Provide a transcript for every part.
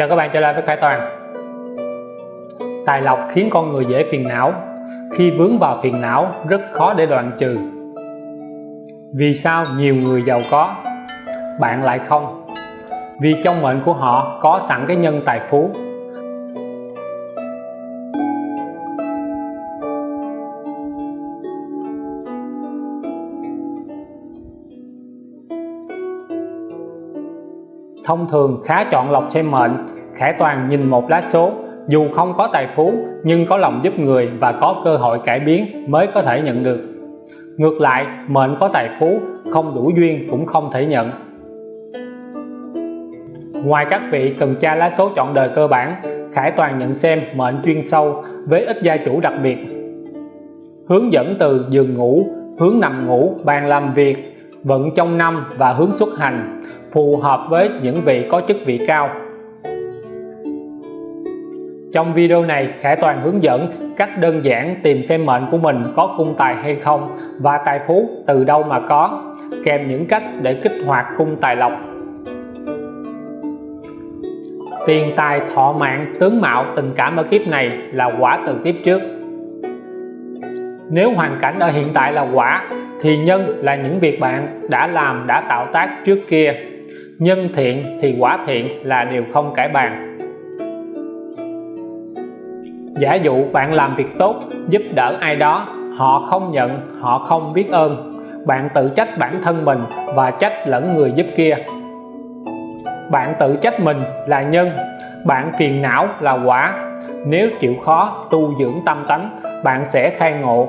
Chào các bạn trở lại với Khải Toàn. Tài lộc khiến con người dễ phiền não. Khi vướng vào phiền não, rất khó để đoạn trừ. Vì sao nhiều người giàu có, Bạn lại không? Vì trong mệnh của họ có sẵn cái nhân tài phú. Thông thường khá chọn lọc xem mệnh, Khải Toàn nhìn một lá số, dù không có tài phú nhưng có lòng giúp người và có cơ hội cải biến mới có thể nhận được. Ngược lại, mệnh có tài phú, không đủ duyên cũng không thể nhận. Ngoài các vị cần tra lá số chọn đời cơ bản, Khải Toàn nhận xem mệnh chuyên sâu với ít gia chủ đặc biệt. Hướng dẫn từ giường ngủ, hướng nằm ngủ, bàn làm việc, vận trong năm và hướng xuất hành phù hợp với những vị có chức vị cao. Trong video này, Khải Toàn hướng dẫn cách đơn giản tìm xem mệnh của mình có cung tài hay không và tài phú từ đâu mà có, kèm những cách để kích hoạt cung tài lộc. Tiền tài thọ mạng, tướng mạo, tình cảm ở kiếp này là quả từ kiếp trước. Nếu hoàn cảnh ở hiện tại là quả, thì nhân là những việc bạn đã làm, đã tạo tác trước kia nhân thiện thì quả thiện là điều không cải bàn. Giả dụ bạn làm việc tốt, giúp đỡ ai đó, họ không nhận, họ không biết ơn. Bạn tự trách bản thân mình và trách lẫn người giúp kia. Bạn tự trách mình là nhân, bạn phiền não là quả. Nếu chịu khó tu dưỡng tâm tánh, bạn sẽ khai ngộ.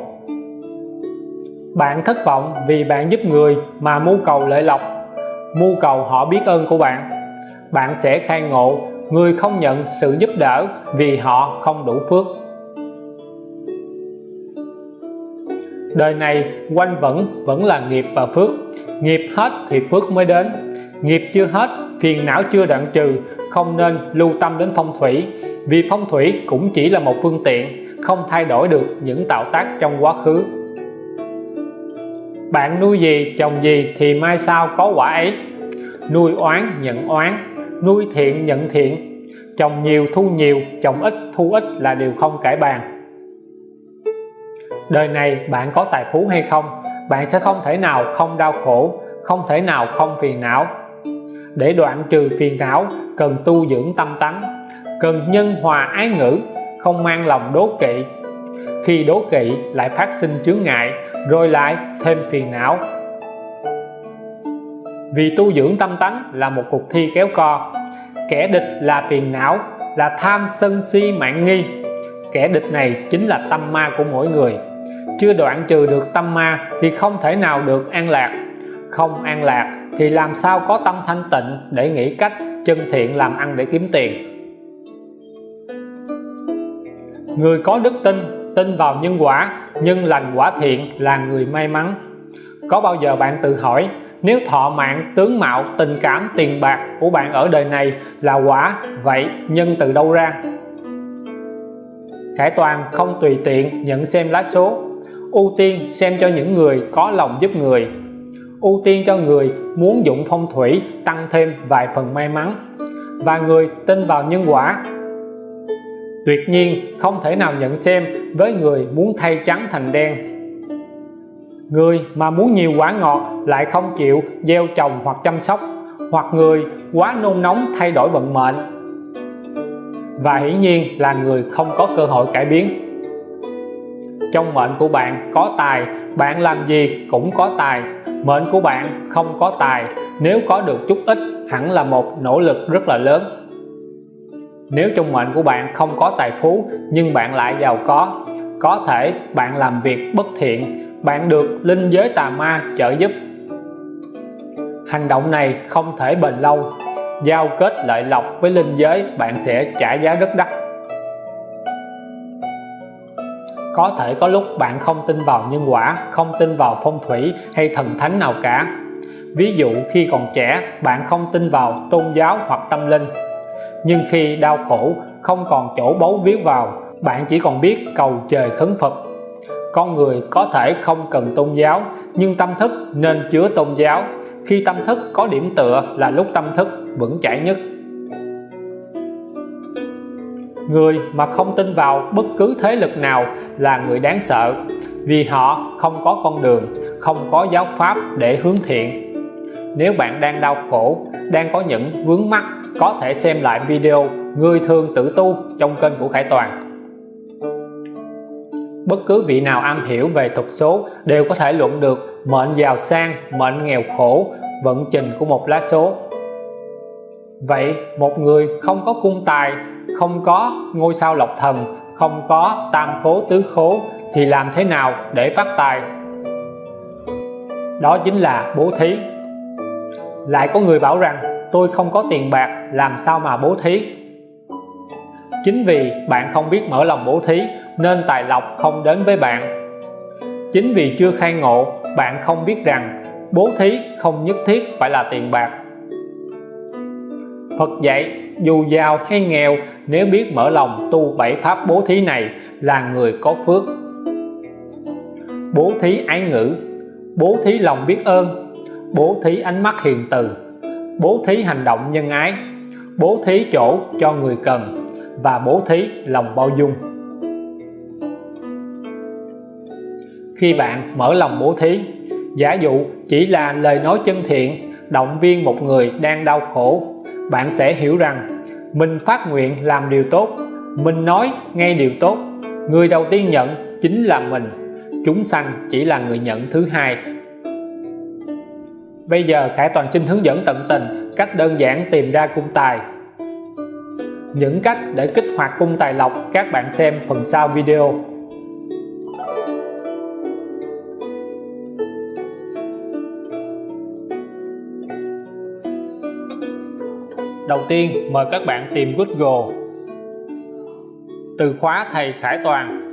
Bạn thất vọng vì bạn giúp người mà mưu cầu lợi lộc mưu cầu họ biết ơn của bạn. Bạn sẽ khai ngộ, người không nhận sự giúp đỡ vì họ không đủ phước. Đời này, quanh vẫn vẫn là nghiệp và phước. Nghiệp hết thì phước mới đến. Nghiệp chưa hết phiền não chưa đoạn trừ, không nên lưu tâm đến phong thủy. Vì phong thủy cũng chỉ là một phương tiện, không thay đổi được những tạo tác trong quá khứ bạn nuôi gì trồng gì thì mai sau có quả ấy. Nuôi oán, nhận oán. Nuôi thiện, nhận thiện. Trồng nhiều, thu nhiều. Trồng ít, thu ít là điều không kể bàn. Đời này bạn có tài phú hay không? Bạn sẽ không thể nào không đau khổ, không thể nào không phiền não. Để đoạn trừ phiền não, cần tu dưỡng tâm tánh. Cần nhân hòa ái ngữ, không mang lòng đố kỵ khi đố kỵ lại phát sinh chướng ngại, rồi lại thêm phiền não. Vì tu dưỡng tâm tánh là một cuộc thi kéo co. Kẻ địch là phiền não, là tham sân si mạng nghi. Kẻ địch này chính là tâm ma của mỗi người. Chưa đoạn trừ được tâm ma thì không thể nào được an lạc. Không an lạc thì làm sao có tâm thanh tịnh để nghĩ cách chân thiện làm ăn để kiếm tiền? Người có đức tin tin vào nhân quả nhân lành quả thiện là người may mắn. Có bao giờ bạn tự hỏi, nếu thọ mạng, tướng mạo, tình cảm, tiền bạc của bạn ở đời này là quả, vậy nhân từ đâu ra? Khải Toàn không tùy tiện nhận xem lá số. Ưu tiên xem cho những người có lòng giúp người. Ưu tiên cho người muốn dụng phong thủy, tăng thêm vài phần may mắn. Và người tin vào nhân quả tuyệt nhiên, không thể nào nhận xem với người muốn thay trắng thành đen. Người mà muốn nhiều quả ngọt lại không chịu gieo trồng hoặc chăm sóc, hoặc người quá nôn nóng thay đổi vận mệnh. Và hiển nhiên là người không có cơ hội cải biến. Trong mệnh của bạn có tài, bạn làm gì cũng có tài. Mệnh của bạn không có tài, nếu có được chút ít hẳn là một nỗ lực rất là lớn nếu trong mệnh của bạn không có tài phú, nhưng bạn lại giàu có có thể bạn làm việc bất thiện, bạn được linh giới tà ma trợ giúp. Hành động này không thể bền lâu. Giao kết lợi lộc với linh giới, bạn sẽ trả giá rất đắt. Có thể có lúc bạn không tin vào nhân quả, không tin vào phong thủy hay thần thánh nào cả. Ví dụ khi còn trẻ, bạn không tin vào tôn giáo hoặc tâm linh nhưng khi đau khổ, không còn chỗ bấu víu vào, bạn chỉ còn biết cầu trời khấn Phật. Con người có thể không cần tôn giáo, nhưng tâm thức nên chứa tôn giáo. Khi tâm thức có điểm tựa là lúc tâm thức vững chãi nhất. Người mà không tin vào bất cứ thế lực nào là người đáng sợ, vì họ không có con đường, không có giáo pháp để hướng thiện. Nếu bạn đang đau khổ, đang có những vướng mắc có thể xem lại video người thường tự tu trong kênh của Khải Toàn. Bất cứ vị nào am hiểu về thuật số đều có thể luận được mệnh giàu sang, mệnh nghèo khổ, vận trình của một lá số. Vậy một người không có cung tài, không có ngôi sao lộc thần, không có tam khố tứ khố thì làm thế nào để phát tài? Đó chính là bố thí. Lại có người bảo rằng, tôi không có tiền bạc làm sao mà bố thí? Chính vì bạn không biết mở lòng bố thí, nên tài lộc không đến với bạn. Chính vì chưa khai ngộ, bạn không biết rằng bố thí không nhất thiết phải là tiền bạc. Phật dạy, dù giàu hay nghèo, nếu biết mở lòng tu bảy pháp bố thí này là người có phước. Bố thí ái ngữ, bố thí lòng biết ơn, bố thí ánh mắt hiền từ, bố thí hành động nhân ái bố thí chỗ cho người cần và bố thí lòng bao dung. Khi bạn mở lòng bố thí, giả dụ chỉ là lời nói chân thiện, động viên một người đang đau khổ, bạn sẽ hiểu rằng mình phát nguyện làm điều tốt, mình nói ngay điều tốt. Người đầu tiên nhận chính là mình, chúng sanh chỉ là người nhận thứ hai bây giờ Khải Toàn xin hướng dẫn tận tình cách đơn giản tìm ra cung tài. Những cách để kích hoạt cung tài lộc các bạn xem phần sau video. Đầu tiên, mời các bạn tìm Google. Từ khóa thầy Khải Toàn.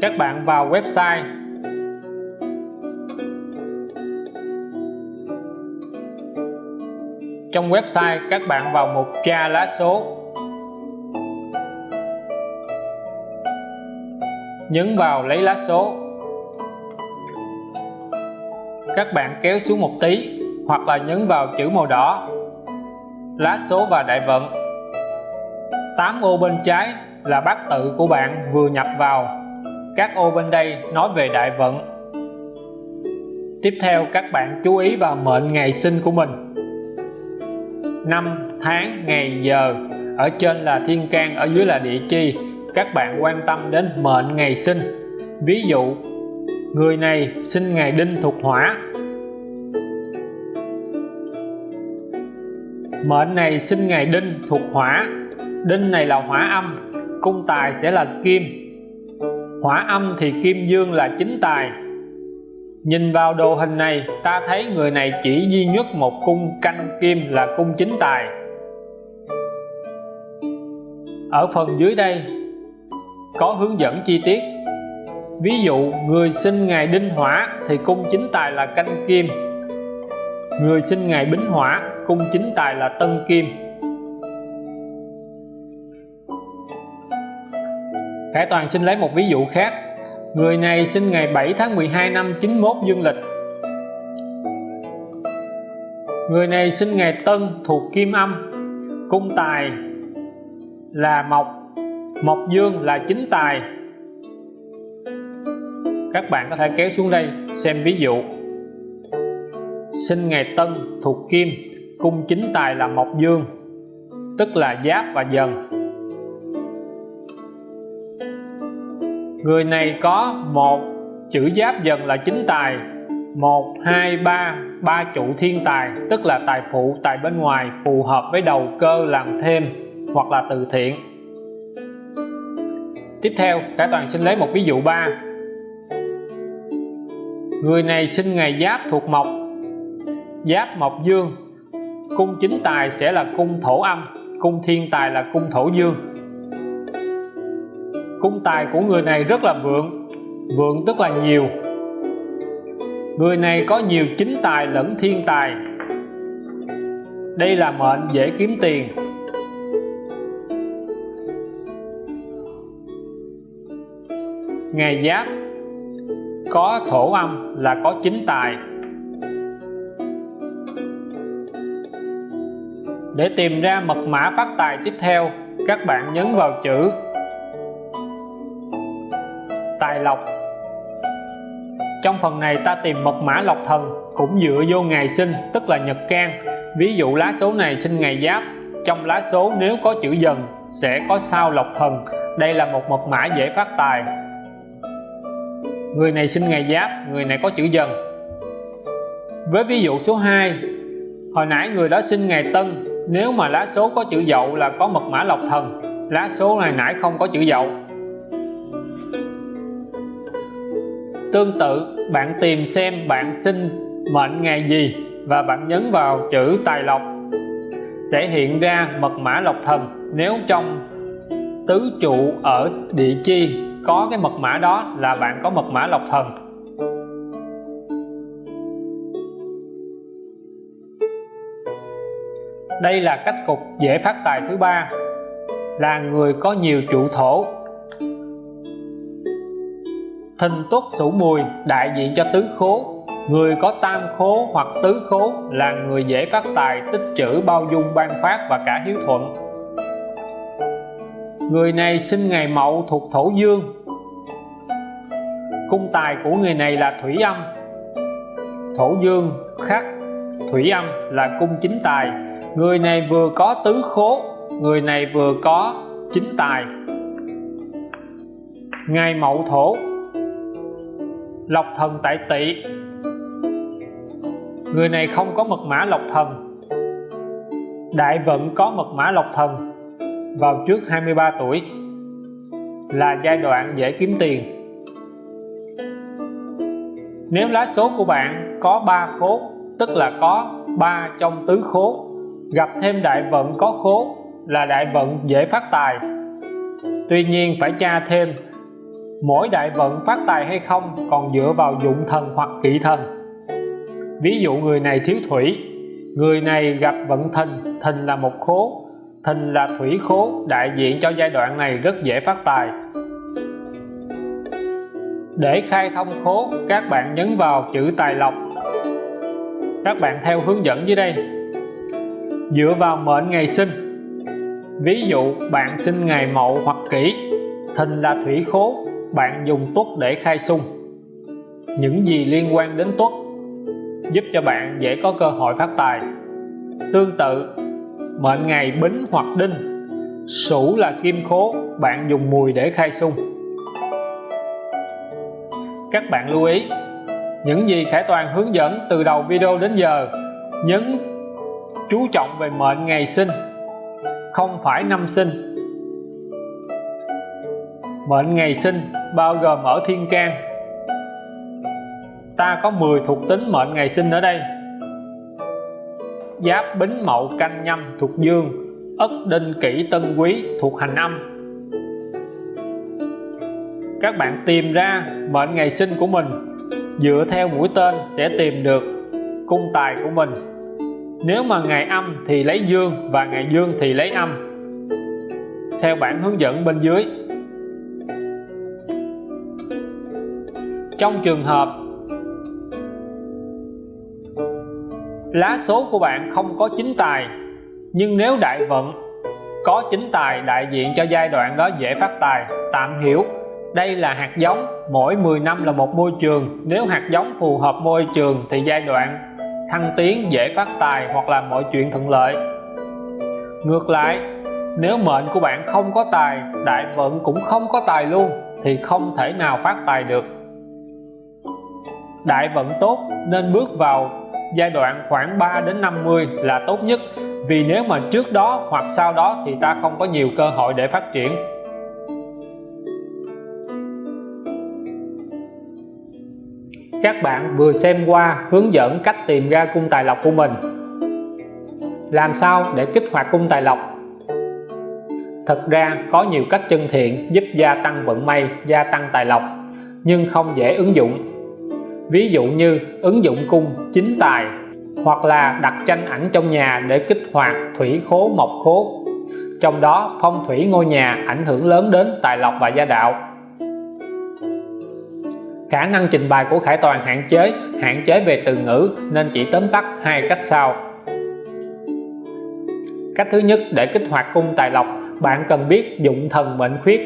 Các bạn vào website trong website, các bạn vào mục tra lá số. Nhấn vào lấy lá số. Các bạn kéo xuống một tí, hoặc là nhấn vào chữ màu đỏ. Lá số và đại vận. 8 ô bên trái là bát tự của bạn vừa nhập vào. Các ô bên đây nói về đại vận. Tiếp theo, các bạn chú ý vào mệnh ngày sinh của mình năm tháng, ngày giờ. Ở trên là thiên can, ở dưới là địa chi. Các bạn quan tâm đến mệnh ngày sinh. Ví dụ, người này sinh ngày đinh thuộc hỏa. Mệnh này sinh ngày đinh thuộc hỏa. Đinh này là hỏa âm, cung tài sẽ là kim. Hỏa âm thì kim dương là chính tài nhìn vào đồ hình này, ta thấy người này chỉ duy nhất một cung canh kim là cung chính tài. Ở phần dưới đây, có hướng dẫn chi tiết. Ví dụ, người sinh ngày đinh hỏa thì cung chính tài là canh kim. Người sinh ngày bính hỏa, cung chính tài là tân kim. Khải Toàn xin lấy một ví dụ khác. Người này sinh ngày 7 tháng 12 năm 91 dương lịch. Người này sinh ngày Tân thuộc Kim Âm. Cung tài là Mộc. Mộc Dương là chính tài. Các bạn có thể kéo xuống đây xem ví dụ. Sinh ngày Tân thuộc Kim, Cung chính tài là Mộc Dương, Tức là Giáp và Dần. Người này có một chữ giáp dần là chính tài, một, hai, ba ba trụ thiên tài, tức là tài phụ, tài bên ngoài, phù hợp với đầu cơ làm thêm hoặc là từ thiện. Tiếp theo, cả toàn xin lấy một ví dụ ba. Người này sinh ngày giáp thuộc mộc, giáp mộc dương. Cung chính tài sẽ là cung thổ âm, cung thiên tài là cung thổ dương cung tài của người này rất là vượng vượng tức là nhiều. Người này có nhiều chính tài lẫn thiên tài. Đây là mệnh dễ kiếm tiền. Ngày giáp, có thổ âm là có chính tài. Để tìm ra mật mã phát tài tiếp theo, các bạn nhấn vào chữ lọc lộc. Trong phần này ta tìm mật mã lộc thần, cũng dựa vô ngày sinh, tức là nhật can. Ví dụ lá số này sinh ngày giáp, trong lá số nếu có chữ dần, sẽ có sao lộc thần. Đây là một mật mã dễ phát tài. Người này sinh ngày giáp, người này có chữ dần. Với ví dụ số 2 hồi nãy người đó sinh ngày tân, nếu mà lá số có chữ dậu là có mật mã lộc thần. Lá số này nãy không có chữ dậu. Tương tự, bạn tìm xem bạn sinh mệnh ngày gì và bạn nhấn vào chữ tài lộc sẽ hiện ra mật mã lộc thần. Nếu trong tứ trụ ở địa chi có cái mật mã đó là bạn có mật mã lộc thần. Đây là cách cục dễ phát tài thứ ba, là người có nhiều trụ thổ thìn tuất sửu mùi, đại diện cho tứ khố. Người có tam khố hoặc tứ khố là người dễ phát tài, tích trữ, bao dung, ban phát và cả hiếu thuận. Người này sinh ngày mậu thuộc thổ dương. Cung tài của người này là thủy âm. Thổ dương khắc, thủy âm là cung chính tài. Người này vừa có tứ khố, người này vừa có chính tài. Ngày mậu thổ lộc thần tại tỵ. Người này không có mật mã lộc thần. Đại vận có mật mã lộc thần vào trước 23 tuổi là giai đoạn dễ kiếm tiền. Nếu lá số của bạn có 3 khố, tức là có 3 trong tứ khố, gặp thêm đại vận có khố là đại vận dễ phát tài. Tuy nhiên phải tra thêm mỗi đại vận phát tài hay không còn dựa vào dụng thần hoặc kỵ thần. Ví dụ người này thiếu thủy, người này gặp vận thìn thìn là một khố thìn là thủy khố, đại diện cho giai đoạn này rất dễ phát tài. Để khai thông khố, các bạn nhấn vào chữ tài lộc. Các bạn theo hướng dẫn dưới đây. Dựa vào mệnh ngày sinh. Ví dụ bạn sinh ngày mậu hoặc kỷ thìn là thủy khố bạn dùng tuất để khai xung. Những gì liên quan đến tuất giúp cho bạn dễ có cơ hội phát tài. Tương tự, mệnh ngày bính hoặc đinh sửu là kim khố, bạn dùng mùi để khai xung. Các bạn lưu ý, những gì Khải Toàn hướng dẫn từ đầu video đến giờ, nhấn chú trọng về mệnh ngày sinh, không phải năm sinh. Mệnh ngày sinh bao gồm ở thiên can ta có 10 thuộc tính mệnh ngày sinh ở đây. Giáp bính mậu canh nhâm thuộc dương, ất đinh kỷ tân quý thuộc hành âm. Các bạn tìm ra mệnh ngày sinh của mình, dựa theo mũi tên sẽ tìm được cung tài của mình. Nếu mà ngày âm thì lấy dương và ngày dương thì lấy âm. Theo bản hướng dẫn bên dưới. Trong trường hợp lá số của bạn không có chính tài, nhưng nếu đại vận có chính tài đại diện cho giai đoạn đó dễ phát tài, tạm hiểu. Đây là hạt giống, mỗi 10 năm là một môi trường. Nếu hạt giống phù hợp môi trường thì giai đoạn thăng tiến dễ phát tài hoặc là mọi chuyện thuận lợi. Ngược lại, nếu mệnh của bạn không có tài, đại vận cũng không có tài luôn, thì không thể nào phát tài được đại vận tốt nên bước vào giai đoạn khoảng 3 đến 50 là tốt nhất. Vì nếu mà trước đó hoặc sau đó thì ta không có nhiều cơ hội để phát triển. Các bạn vừa xem qua hướng dẫn cách tìm ra cung tài lộc của mình. Làm sao để kích hoạt cung tài lộc? Thật ra có nhiều cách chân thiện giúp gia tăng vận may, gia tăng tài lộc, nhưng không dễ ứng dụng ví dụ như ứng dụng cung chính tài hoặc là đặt tranh ảnh trong nhà để kích hoạt thủy khố mộc khố. Trong đó, phong thủy ngôi nhà ảnh hưởng lớn đến tài lộc và gia đạo. Khả năng trình bày của Khải Toàn hạn chế hạn chế về từ ngữ nên chỉ tóm tắt hai cách sau. Cách thứ nhất, để kích hoạt cung tài lộc, bạn cần biết dụng thần mệnh khuyết.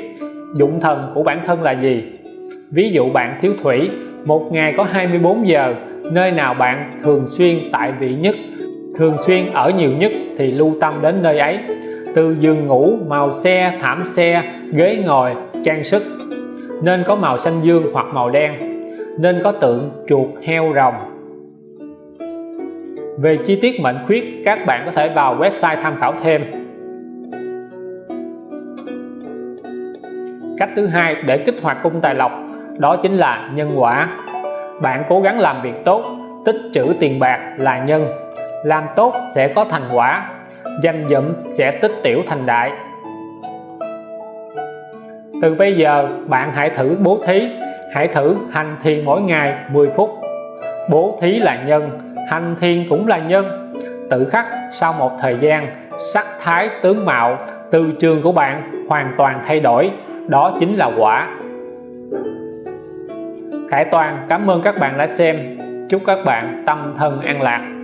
Dụng thần của bản thân là gì? Ví dụ bạn thiếu thủy một ngày có 24 giờ, nơi nào bạn thường xuyên tại vị nhất, thường xuyên ở nhiều nhất thì lưu tâm đến nơi ấy. Từ giường ngủ, màu xe, thảm xe, ghế ngồi, trang sức. Nên có màu xanh dương hoặc màu đen. Nên có tượng chuột heo rồng. Về chi tiết mệnh khuyết, các bạn có thể vào website tham khảo thêm. Cách thứ hai, để kích hoạt cung tài lộc đó chính là nhân quả. Bạn cố gắng làm việc tốt, tích trữ tiền bạc là nhân. Làm tốt sẽ có thành quả danh dụm sẽ tích tiểu thành đại. Từ bây giờ, bạn hãy thử bố thí. Hãy thử hành thiền mỗi ngày 10 phút. Bố thí là nhân, hành thiền cũng là nhân. Tự khắc sau một thời gian, sắc thái tướng mạo, từ trường của bạn hoàn toàn thay đổi. Đó chính là quả. Khải Toàn, cảm ơn các bạn đã xem. Chúc các bạn tâm thân an lạc.